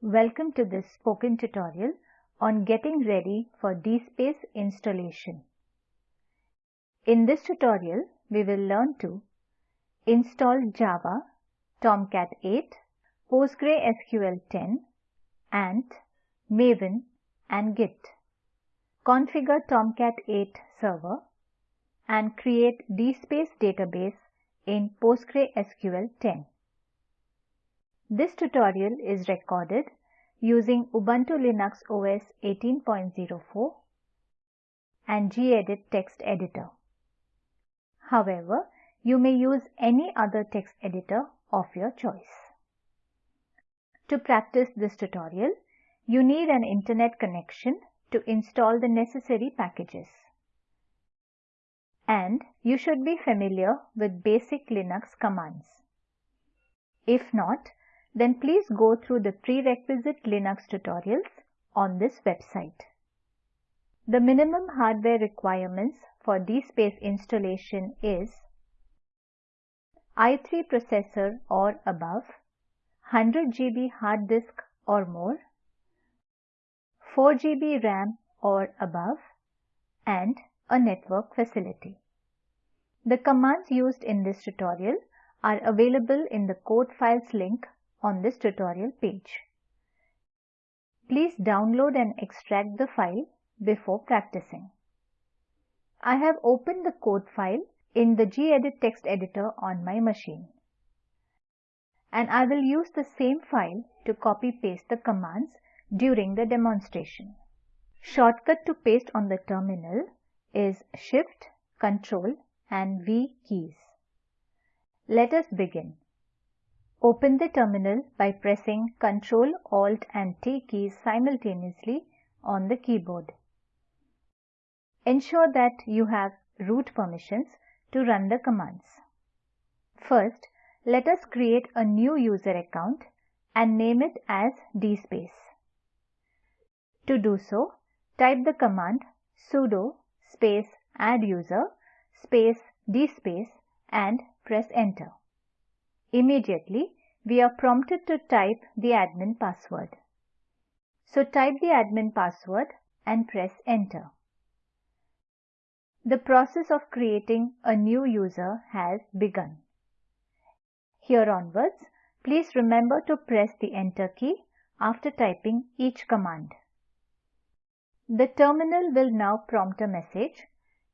Welcome to this spoken tutorial on getting ready for DSpace installation. In this tutorial, we will learn to install Java, Tomcat 8, PostgreSQL 10, Ant, Maven and Git. Configure Tomcat 8 server and create DSpace database in PostgreSQL 10. This tutorial is recorded using Ubuntu Linux OS 18.04 and gedit text editor. However, you may use any other text editor of your choice. To practice this tutorial, you need an internet connection to install the necessary packages. And you should be familiar with basic Linux commands. If not, then please go through the prerequisite Linux tutorials on this website. The minimum hardware requirements for DSpace installation is i3 processor or above, 100 GB hard disk or more, 4 GB RAM or above, and a network facility. The commands used in this tutorial are available in the code files link on this tutorial page. Please download and extract the file before practicing. I have opened the code file in the gedit text editor on my machine. And I will use the same file to copy paste the commands during the demonstration. Shortcut to paste on the terminal is Shift, Ctrl and V keys. Let us begin. Open the terminal by pressing Ctrl, Alt and T keys simultaneously on the keyboard. Ensure that you have root permissions to run the commands. First, let us create a new user account and name it as dspace. To do so, type the command sudo space adduser space dspace and press enter. Immediately, we are prompted to type the admin password. So type the admin password and press enter. The process of creating a new user has begun. Here onwards, please remember to press the enter key after typing each command. The terminal will now prompt a message,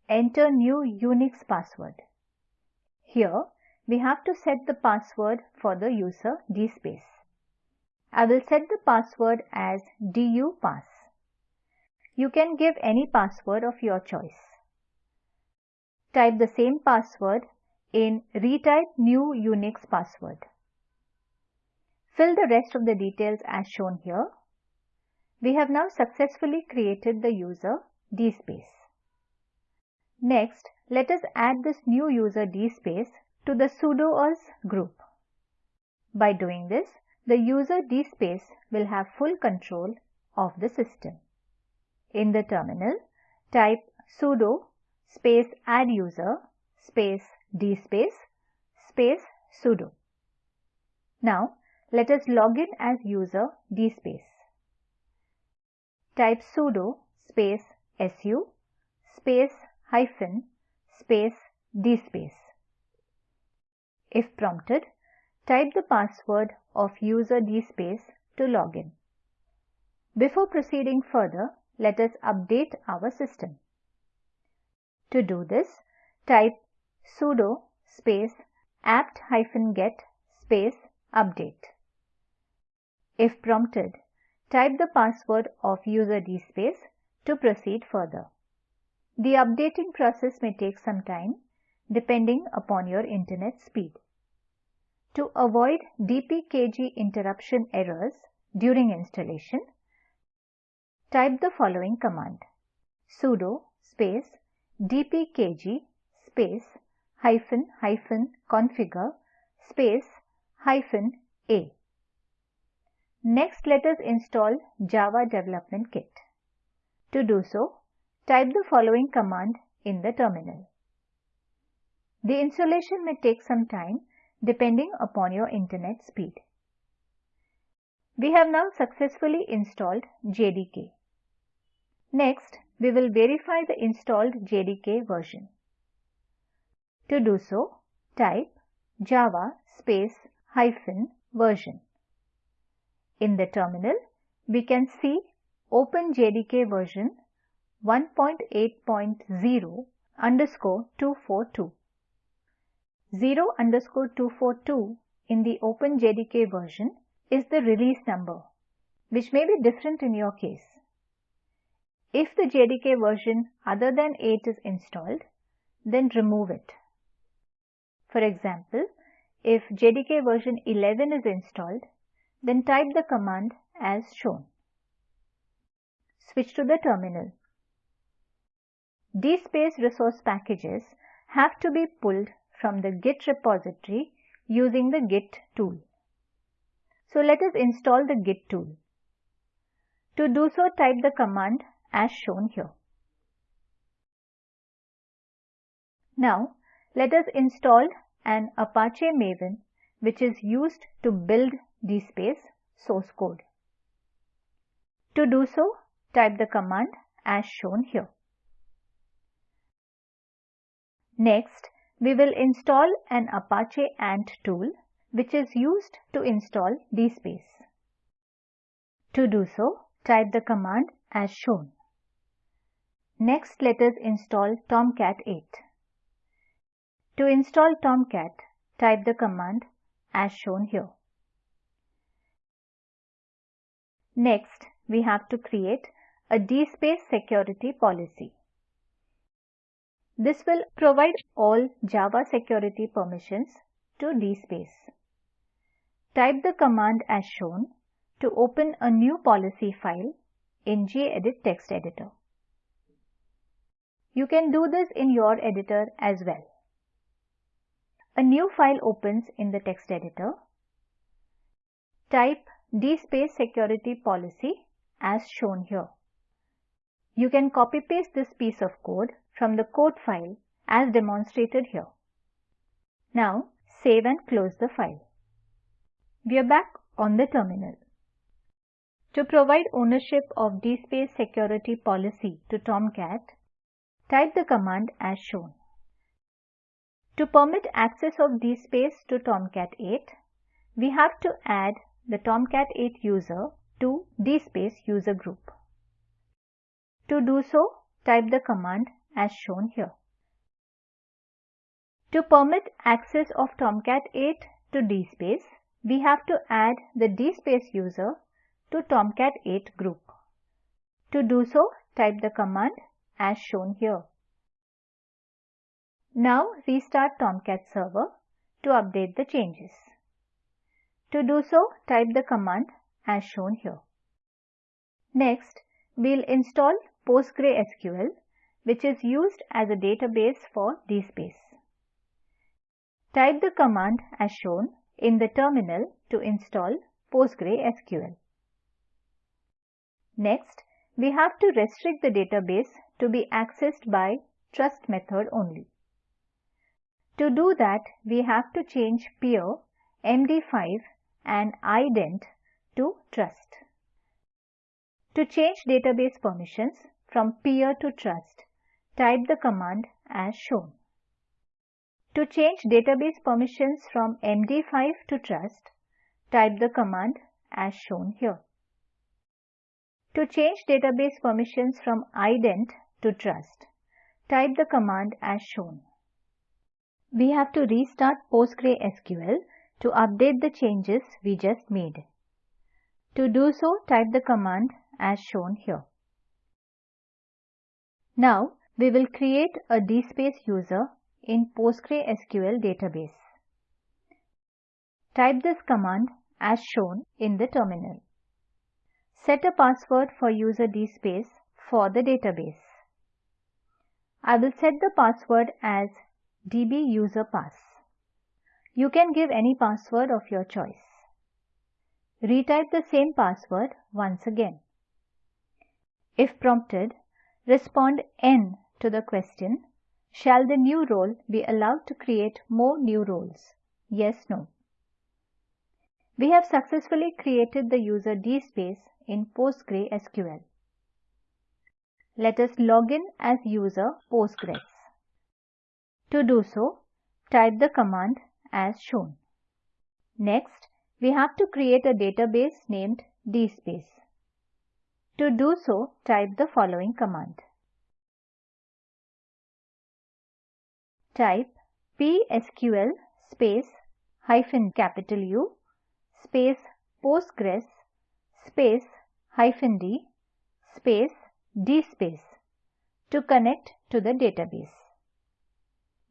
enter new Unix password. Here, we have to set the password for the user dspace. I will set the password as dupass. You can give any password of your choice. Type the same password in retype new Unix password. Fill the rest of the details as shown here. We have now successfully created the user dspace. Next, let us add this new user dspace to the sudoers group. By doing this, the user dspace will have full control of the system. In the terminal, type sudo space adduser space dspace space sudo. Now, let us log in as user dspace. Type sudo space su space hyphen space dspace. If prompted, type the password of user dspace to log in. Before proceeding further, let us update our system. To do this, type sudo space apt-get space update. If prompted, type the password of user dspace to proceed further. The updating process may take some time depending upon your internet speed. To avoid dpkg interruption errors during installation, type the following command sudo space dpkg space hyphen hyphen configure space hyphen a. Next, let us install Java Development Kit. To do so, type the following command in the terminal. The installation may take some time depending upon your internet speed. We have now successfully installed JDK. Next, we will verify the installed JDK version. To do so, type java space hyphen version. In the terminal, we can see OpenJDK version 1.8.0 underscore 242. 0 underscore 242 in the OpenJDK version is the release number, which may be different in your case. If the JDK version other than 8 is installed, then remove it. For example, if JDK version 11 is installed, then type the command as shown. Switch to the terminal. DSpace resource packages have to be pulled from the Git repository using the Git tool. So let us install the Git tool. To do so, type the command as shown here. Now, let us install an Apache Maven which is used to build DSpace source code. To do so, type the command as shown here. Next, we will install an Apache Ant tool which is used to install DSpace. To do so, type the command as shown. Next, let us install Tomcat 8. To install Tomcat, type the command as shown here. Next, we have to create a DSpace security policy. This will provide all Java security permissions to DSpace. Type the command as shown to open a new policy file in gedit text editor. You can do this in your editor as well. A new file opens in the text editor. Type DSpace security policy as shown here. You can copy paste this piece of code from the code file as demonstrated here. Now save and close the file. We are back on the terminal. To provide ownership of DSpace security policy to Tomcat, type the command as shown. To permit access of DSpace to Tomcat 8, we have to add the Tomcat 8 user to DSpace user group. To do so, type the command as shown here. To permit access of Tomcat 8 to DSpace, we have to add the DSpace user to Tomcat 8 group. To do so, type the command as shown here. Now restart Tomcat server to update the changes. To do so, type the command as shown here. Next, we'll install PostgreSQL, which is used as a database for DSpace. Type the command as shown in the terminal to install PostgreSQL. Next, we have to restrict the database to be accessed by trust method only. To do that, we have to change peer, MD5 and ident to trust. To change database permissions from peer to trust, type the command as shown. To change database permissions from MD5 to trust, type the command as shown here. To change database permissions from ident to trust, type the command as shown. We have to restart PostgreSQL to update the changes we just made. To do so, type the command as shown here. Now, we will create a DSpace user in PostgreSQL database. Type this command as shown in the terminal. Set a password for user DSpace for the database. I will set the password as dbuserpass. You can give any password of your choice. Retype the same password once again. If prompted, respond N to the question, shall the new role be allowed to create more new roles? Yes, no. We have successfully created the user DSpace in PostgreSQL. Let us log in as user Postgres. To do so, type the command as shown. Next, we have to create a database named DSpace. To do so, type the following command. Type psql space hyphen capital U space postgres space hyphen d space dspace to connect to the database.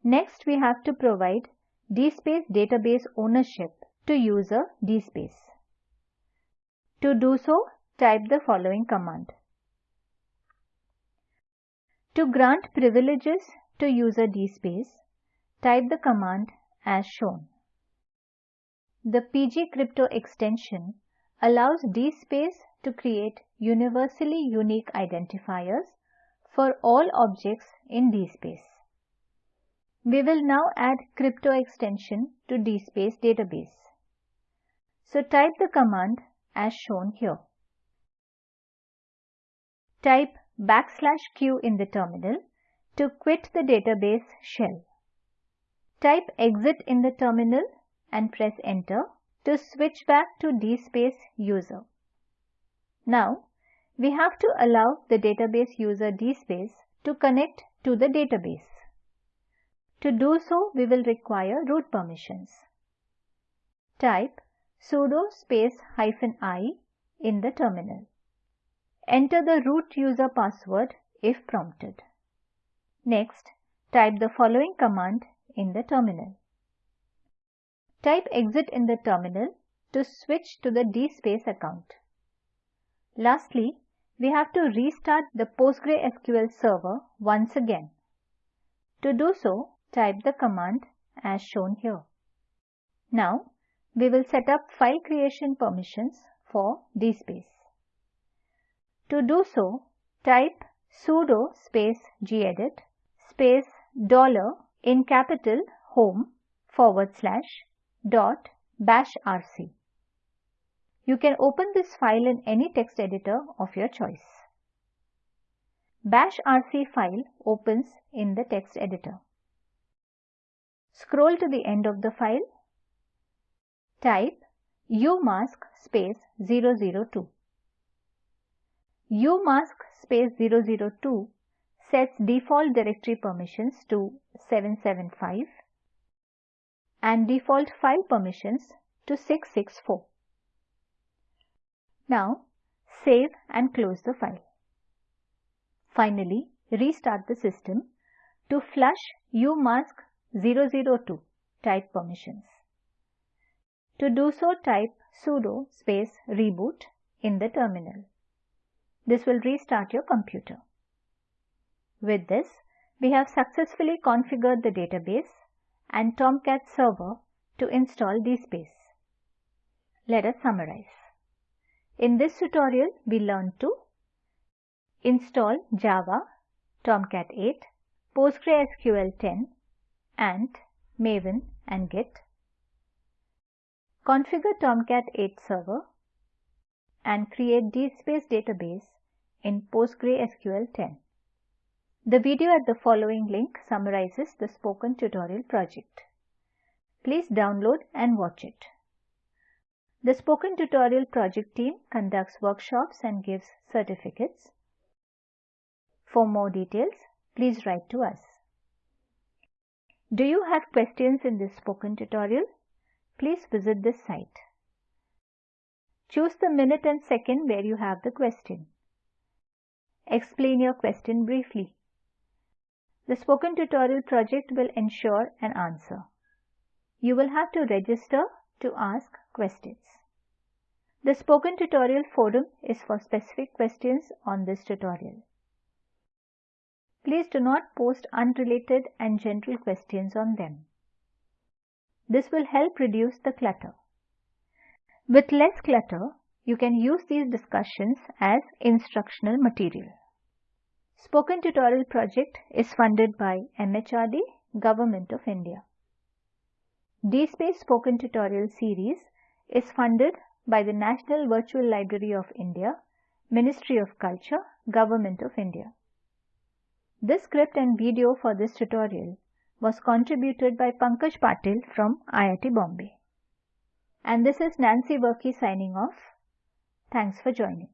Next, we have to provide DSpace database ownership to user DSpace. To do so, type the following command. To grant privileges to user DSpace, type the command as shown. The PG Crypto extension allows DSpace to create universally unique identifiers for all objects in DSpace. We will now add crypto extension to DSpace database. So type the command as shown here. Type backslash q in the terminal to quit the database shell. Type exit in the terminal and press enter to switch back to DSpace user. Now, we have to allow the database user DSpace to connect to the database. To do so, we will require root permissions. Type sudo space hyphen i in the terminal. Enter the root user password if prompted. Next, type the following command in the terminal. Type exit in the terminal to switch to the DSpace account. Lastly, we have to restart the PostgreSQL server once again. To do so, type the command as shown here. Now, we will set up file creation permissions for DSpace. To do so, type sudo space gedit space dollar in capital home forward slash dot bash rc. You can open this file in any text editor of your choice. Bash rc file opens in the text editor. Scroll to the end of the file. Type umask space 002. Umask space 002 sets default directory permissions to 775 and default file permissions to 664. Now save and close the file. Finally, restart the system to flush umask 002 type permissions. To do so type sudo space reboot in the terminal. This will restart your computer. With this, we have successfully configured the database and Tomcat server to install DSpace. Let us summarize. In this tutorial, we learned to install Java, Tomcat 8, PostgreSQL 10, Ant Maven and Git. Configure Tomcat 8 server and create DSpace database in PostgreSQL 10. The video at the following link summarizes the spoken tutorial project. Please download and watch it. The spoken tutorial project team conducts workshops and gives certificates. For more details, please write to us. Do you have questions in this spoken tutorial? Please visit this site. Choose the minute and second where you have the question. Explain your question briefly. The spoken tutorial project will ensure an answer. You will have to register to ask questions. The spoken tutorial forum is for specific questions on this tutorial. Please do not post unrelated and general questions on them. This will help reduce the clutter. With less clutter, you can use these discussions as instructional material. Spoken Tutorial project is funded by MHRD, Government of India. DSpace Spoken Tutorial series is funded by the National Virtual Library of India, Ministry of Culture, Government of India. This script and video for this tutorial was contributed by Pankaj Patil from IIT Bombay. And this is Nancy Varkey signing off. Thanks for joining.